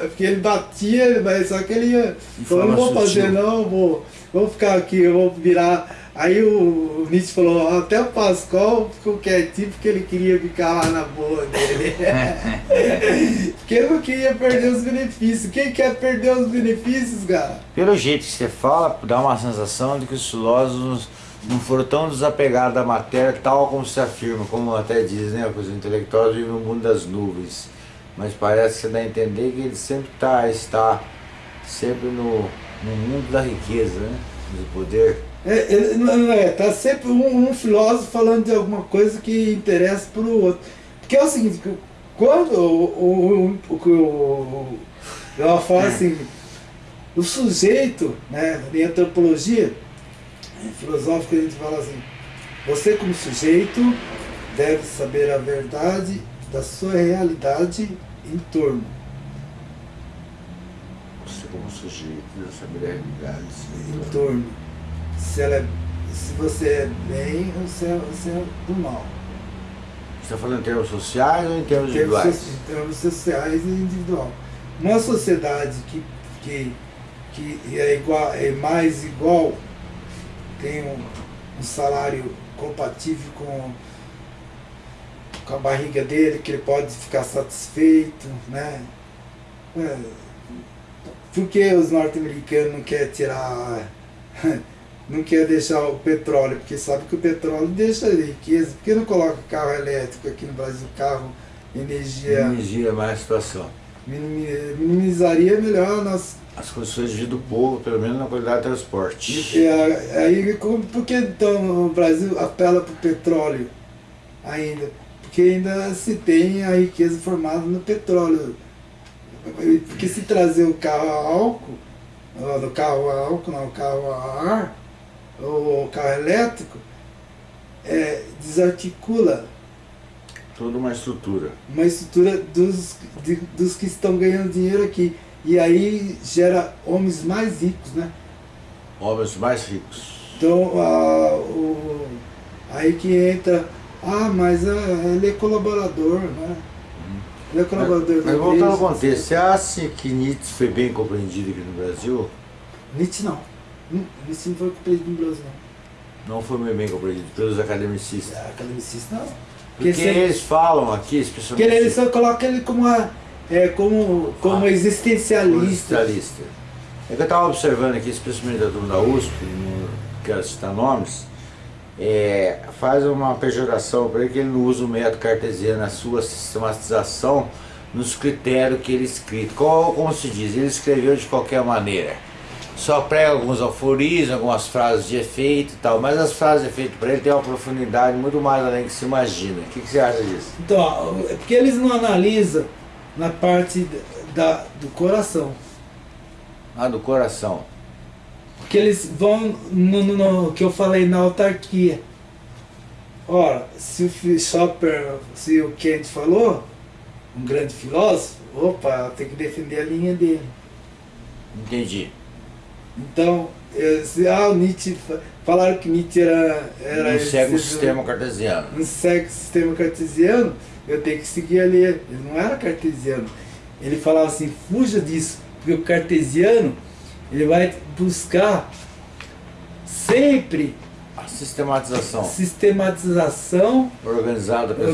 porque ele batia, mas só que ele ia. Falou, não vou fazer não, vou, vou ficar aqui, eu vou virar. Aí o, Nietzsche falou, até o Pascoal ficou quietinho porque ele queria ficar lá na boa dele. porque ele não queria perder os benefícios. Quem quer perder os benefícios, cara? Pelo jeito que você fala, dá uma sensação de que os filósofos não foram tão desapegados da matéria, tal como se afirma, como até diz, né? Os intelectuais vivem no mundo das nuvens. Mas parece que dá a entender que ele sempre tá, está sempre no, no mundo da riqueza, né? Do poder. É, ele- não, não é, tá sempre um, um filósofo falando de alguma coisa que interessa para o outro. Porque é o seguinte, quando o, o, o, o, ela fala assim, o sujeito, né, em antropologia em filosófica a gente fala assim, você como sujeito deve saber a verdade da sua realidade em torno. Você como sujeito, deve saber a realidade. em torno. Se, ela é, se você é bem ou se é, se é do mal. Você está falando em termos sociais ou em termos individuais? em termos sociais e individual. Uma sociedade que, que, que é, igual, é mais igual, tem um, um salário compatível com, com a barriga dele, que ele pode ficar satisfeito, né? É, por que os norte-americanos não querem tirar, não quer deixar o petróleo? Porque sabe que o petróleo deixa riqueza. Por que não coloca carro elétrico aqui no Brasil, carro, energia, Energia mais a situação. minimi- minimizaria melhor a nossa As condições de vida do povo, pelo menos na qualidade de transporte. E aí, por que então o Brasil apela para o petróleo ainda? Porque ainda se tem a riqueza formada no petróleo. Porque se trazer o carro a álcool, no carro a álcool, não, o carro a ar, ou o carro elétrico, é, desarticula Toda uma estrutura. uma estrutura dos, de- dos que estão ganhando dinheiro aqui. E aí gera homens mais ricos, né? Homens mais ricos. Então, a, o, aí que entra, ah, mas ah, ele é colaborador, né? Ele é colaborador Mas da voltando ao contexto, você acha que Nietzsche foi bem compreendido aqui no Brasil? Nietzsche não. Hum, Nietzsche não foi compreendido no Brasil, não. Não foi muito bem compreendido pelos academicistas. É, Academicista não. Porque se- eles falam aqui, porque especialmente ele, ele só coloca ele como, a, é, como, como Ah, existencialista. existencialista. É que eu estava observando aqui, especialmente da turma da USP, não quero citar nomes, é, faz uma pejoração para ele que ele não usa o método cartesiano na sua sistematização nos critérios que ele escrito. Qual, como se diz, ele escreveu de qualquer maneira. só prega alguns aforismos, algumas frases de efeito e tal, mas as frases de efeito para ele tem uma profundidade muito mais além que se imagina. O que, que você acha disso? Então, é porque eles não analisam na parte da, do coração. Ah, do coração. Porque eles vão no, no- no que eu falei na autarquia. Ora, se o Schopper, se o Kant falou, um grande filósofo, opa, tem que defender a linha dele. Entendi. Então, eh, se, ah, o Nietzsche, fa- falaram que Nietzsche era... era Não segue o esse- sistema cartesiano. não segue o sistema cartesiano, eu tenho que seguir ali. Ele não era cartesiano. Ele falava assim, fuja disso, porque o cartesiano ele vai buscar sempre A sistematização. sistematização organizada organizada